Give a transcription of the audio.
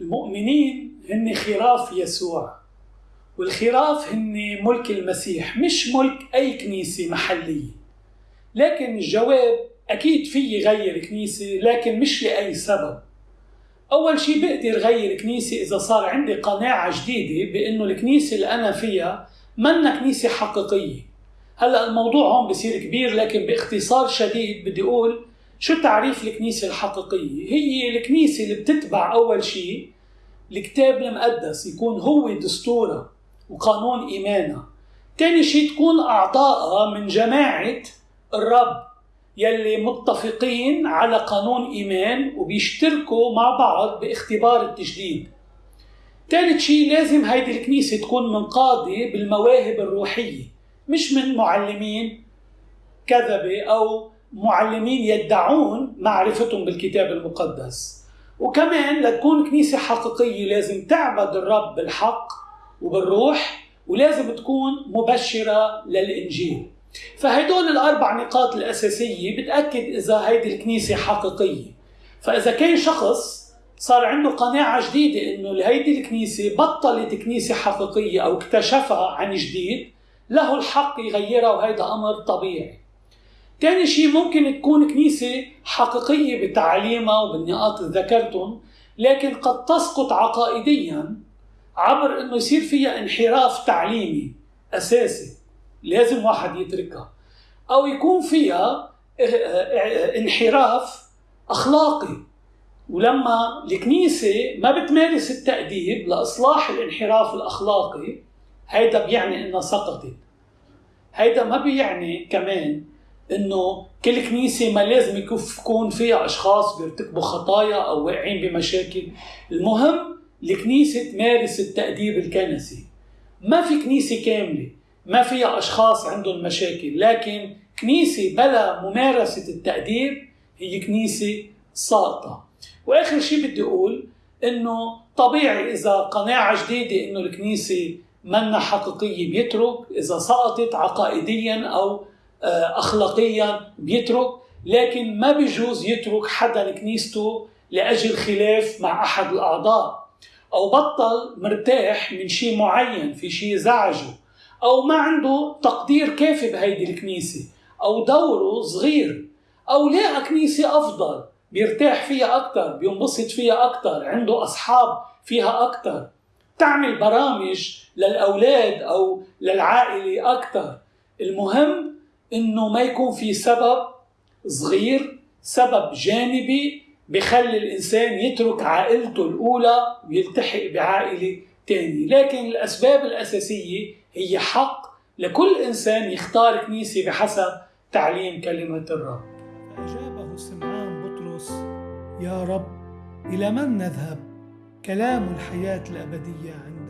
المؤمنين هن خراف يسوع والخراف هن ملك المسيح مش ملك أي كنيسة محلية. لكن الجواب أكيد في يغير كنيسة لكن مش لأي سبب. أول شيء بقدر غير كنيسة إذا صار عندي قناعة جديدة بأنه الكنيسة اللي أنا فيها منا كنيسة حقيقية. هلأ الموضوع هون بصير كبير لكن باختصار شديد بدي أقول شو تعريف الكنيسة الحقيقية؟ هي الكنيسة اللي بتتبع أول شيء الكتاب المقدس يكون هو دستورها وقانون إيمانها ثاني شيء تكون أعضائها من جماعة الرب يلي متفقين على قانون إيمان وبيشتركوا مع بعض باختبار التجديد ثالث شيء لازم هيدي الكنيسة تكون منقادة بالمواهب الروحية مش من معلمين كذبة أو معلمين يدعون معرفتهم بالكتاب المقدس. وكمان لتكون كنيسة حقيقية لازم تعبد الرب بالحق وبالروح ولازم تكون مبشرة للإنجيل. فهدول الأربع نقاط الأساسية بتأكد إذا هيدي الكنيسة حقيقية. فإذا كان شخص صار عنده قناعة جديدة إنه هيدي الكنيسة بطلت كنيسة حقيقية أو اكتشفها عن جديد له الحق يغيرها وهيدا أمر طبيعي. ثاني شيء ممكن تكون كنيسة حقيقية بتعليمها وبالنقاط اللي ذكرتهم لكن قد تسقط عقائديا عبر إنه يصير فيها انحراف تعليمي أساسي لازم واحد يتركها أو يكون فيها انحراف أخلاقي. ولما الكنيسة ما بتمارس التأديب لإصلاح الانحراف الأخلاقي هيدا بيعني إنها سقطت. هيدا ما بيعني كمان إنه كل كنيسة ما لازم يكون فيها أشخاص بيرتكبوا خطايا أو واقعين بمشاكل. المهم الكنيسة تمارس التأديب الكنسي. ما في كنيسة كاملة ما فيها أشخاص عندهم مشاكل لكن كنيسة بلا ممارسة التأديب هي كنيسة ساقطة. وآخر شيء بدي أقول إنه طبيعي إذا قناعة جديدة إنه الكنيسة منا حقيقية بيترك إذا سقطت عقائديا أو اخلاقيا بيترك لكن ما بيجوز يترك حدا كنيسته لأجل خلاف مع أحد الأعضاء. أو بطل مرتاح من شيء معين في شيء زعجه أو ما عنده تقدير كافي بهيدي الكنيسة أو دوره صغير أو لقى كنيسة أفضل بيرتاح فيها أكثر بينبسط فيها أكثر عنده أصحاب فيها أكثر تعمل برامج للأولاد أو للعائلة أكثر المهم إنه ما يكون في سبب صغير سبب جانبي بخلي الإنسان يترك عائلته الأولى ويلتحق بعائلة ثانية، لكن الأسباب الأساسية هي حق لكل إنسان يختار كنيسة بحسب تعليم كلمة الرب. أجابه سمعان بطرس: يا رب إلى من نذهب؟ كلام الحياة الأبدية عندك.